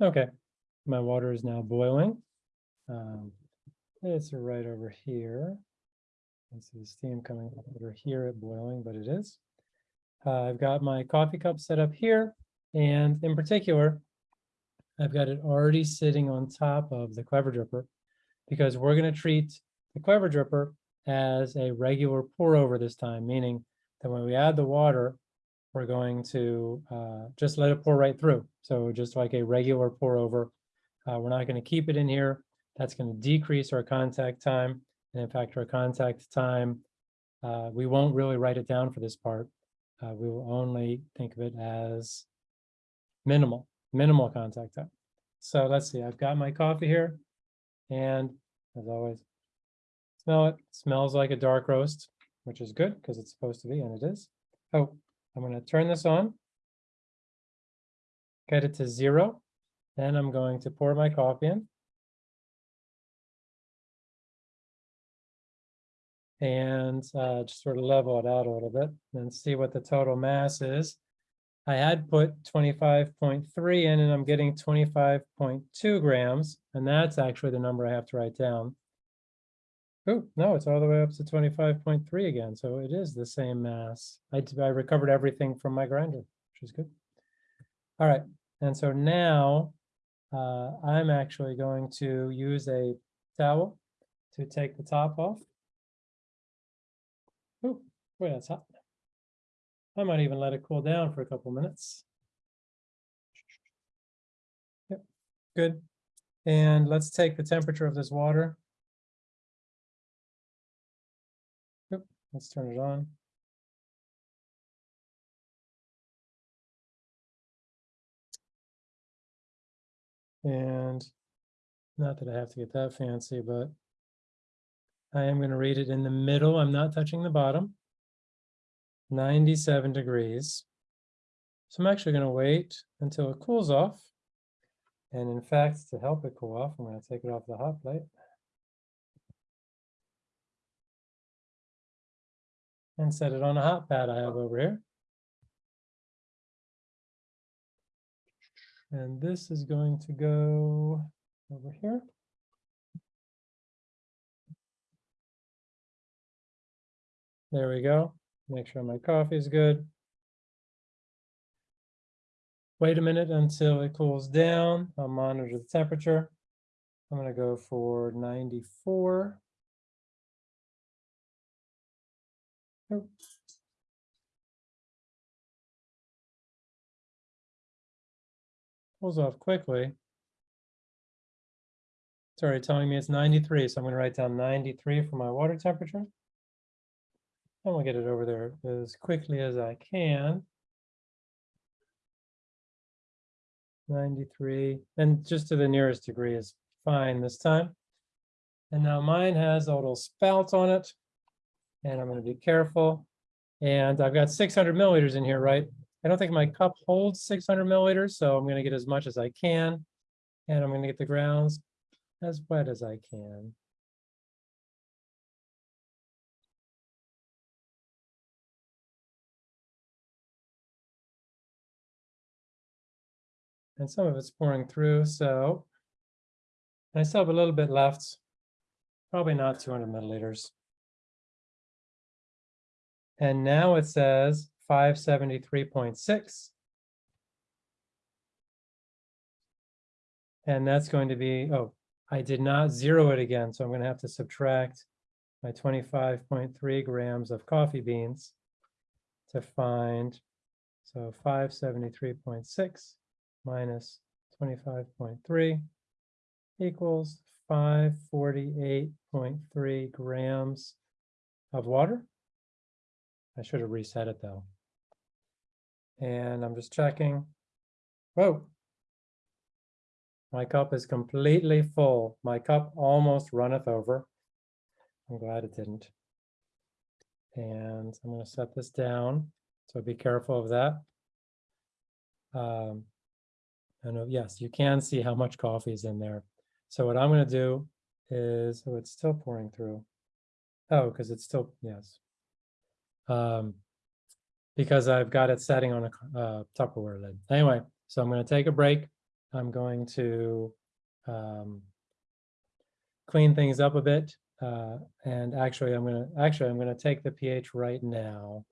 Okay, my water is now boiling. Um, It's right over here. And see the steam coming over here at boiling, but it is. Uh, I've got my coffee cup set up here, and in particular, I've got it already sitting on top of the Clever Dripper because we're going to treat the Clever Dripper as a regular pour over this time, meaning that when we add the water, we're going to uh, just let it pour right through. So just like a regular pour over, uh, we're not going to keep it in here. That's going to decrease our contact time. And in fact, our contact time, uh, we won't really write it down for this part. Uh, we will only think of it as minimal, minimal contact time. So let's see, I've got my coffee here. And as always, smell it, smells like a dark roast, which is good because it's supposed to be, and it is. Oh, I'm going to turn this on. Get it to zero. Then I'm going to pour my coffee in. And uh, just sort of level it out a little bit and see what the total mass is. I had put twenty-five point three in and I'm getting twenty-five point two grams, and that's actually the number I have to write down. Oh, no, it's all the way up to twenty-five point three again, so it is the same mass. I recovered everything from my grinder, which is good. All right, and so now uh, I'm actually going to use a towel to take the top off. Oh, boy, that's hot. I might even let it cool down for a couple minutes. Yep, good. And let's take the temperature of this water. Let's turn it on. And not that I have to get that fancy, but I am going to read it in the middle. I'm not touching the bottom. 97 degrees. So I'm actually going to wait until it cools off. And in fact, to help it cool off, I'm going to take it off the hot plate. And set it on a hot pad I have over here. And this is going to go over here. There we go. Make sure my coffee is good. Wait a minute until it cools down. I'll monitor the temperature. I'm gonna go for ninety-four. Oh. Cools off quickly. It's already telling me it's ninety-three, so I'm gonna write down ninety-three for my water temperature. And we'll get it over there as quickly as I can. Ninety-three, and just to the nearest degree is fine this time. And now mine has a little spout on it. And I'm gonna be careful. And I've got six hundred milliliters in here, right? I don't think my cup holds six hundred milliliters, so I'm gonna get as much as I can. And I'm gonna get the grounds as wet as I can. And some of it's pouring through, so. I still have a little bit left. Probably not two hundred milliliters. And now it says five seventy-three point six. And that's going to be, oh, I did not zero it again, so I'm gonna have to subtract my twenty-five point three grams of coffee beans to find, so five seventy-three point six minus twenty-five point three equals five forty-eight point three grams of water. I should have reset it though. And I'm just checking. Whoa. My cup is completely full. My cup almost runneth over. I'm glad it didn't. And I'm going to set this down. So be careful of that. Um, know, yes, you can see how much coffee is in there. So what I'm going to do is, oh, it's still pouring through. Oh, because it's still, yes. Um, because I've got it setting on a uh, Tupperware lid. Anyway, so I'm going to take a break I'm going to um, clean things up a bit. Uh, and actually, I'm gonna, actually, I'm gonna take the pH right now.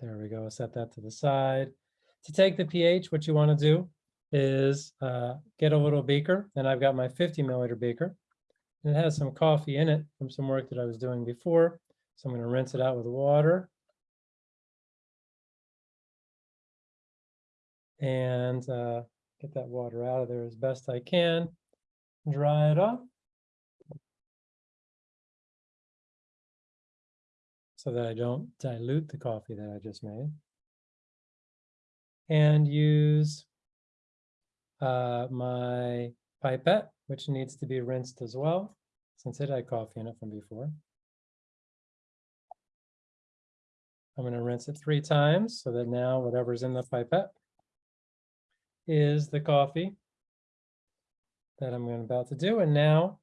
There we go, set that to the side. To take the pH, what you wanna do is uh, get a little beaker, and I've got my 50 milliliter beaker. And it has some coffee in it from some work that I was doing before. So I'm gonna rinse it out with water. And uh, get that water out of there as best I can. Dry it off. so that I don't dilute the coffee that I just made. And use uh, my pipette, which needs to be rinsed as well, since it had coffee in it from before. I'm going to rinse it three times so that now whatever's in the pipette is the coffee that I'm going about to do. And now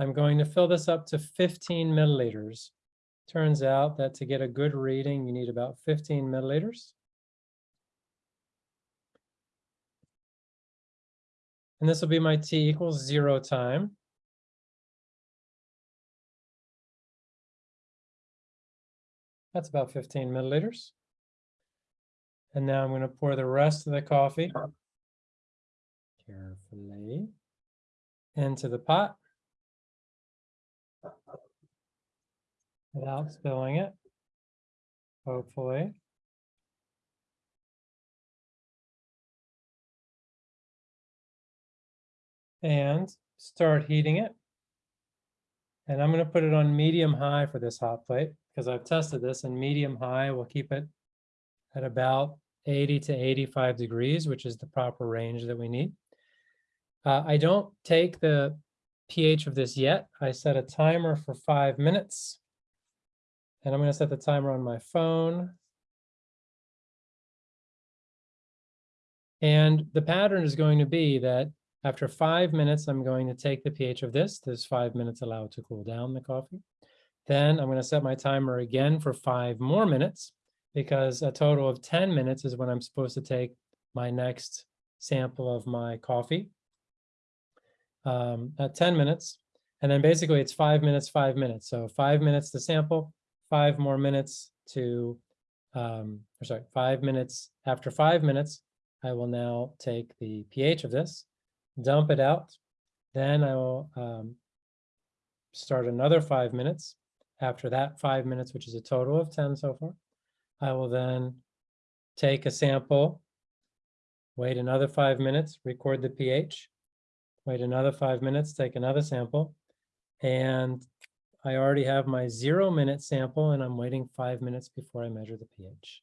I'm going to fill this up to 15 milliliters. Turns out that to get a good reading, you need about 15 milliliters. And this will be my t equals zero time. That's about 15 milliliters. And now I'm going to pour the rest of the coffee carefully into the pot without spilling it, hopefully. And start heating it. And I'm going to put it on medium high for this hot plate because I've tested this and medium high we'll keep it at about 80 to 85 degrees, which is the proper range that we need. Uh, I don't take the pH of this yet. I set a timer for five minutes. And I'm going to set the timer on my phone. And the pattern is going to be that after five minutes, I'm going to take the pH of this. There's five minutes allowed to cool down the coffee. Then I'm going to set my timer again for five more minutes because a total of 10 minutes is when I'm supposed to take my next sample of my coffee um, at 10 minutes. And then basically it's five minutes, five minutes. So five minutes to sample, five more minutes to, um, or sorry, five minutes. After five minutes, I will now take the pH of this, dump it out. Then I will um, start another five minutes. After that five minutes, which is a total of 10 so far, I will then take a sample, wait another five minutes, record the pH, wait another five minutes, take another sample, and I already have my zero minute sample and I'm waiting five minutes before I measure the pH.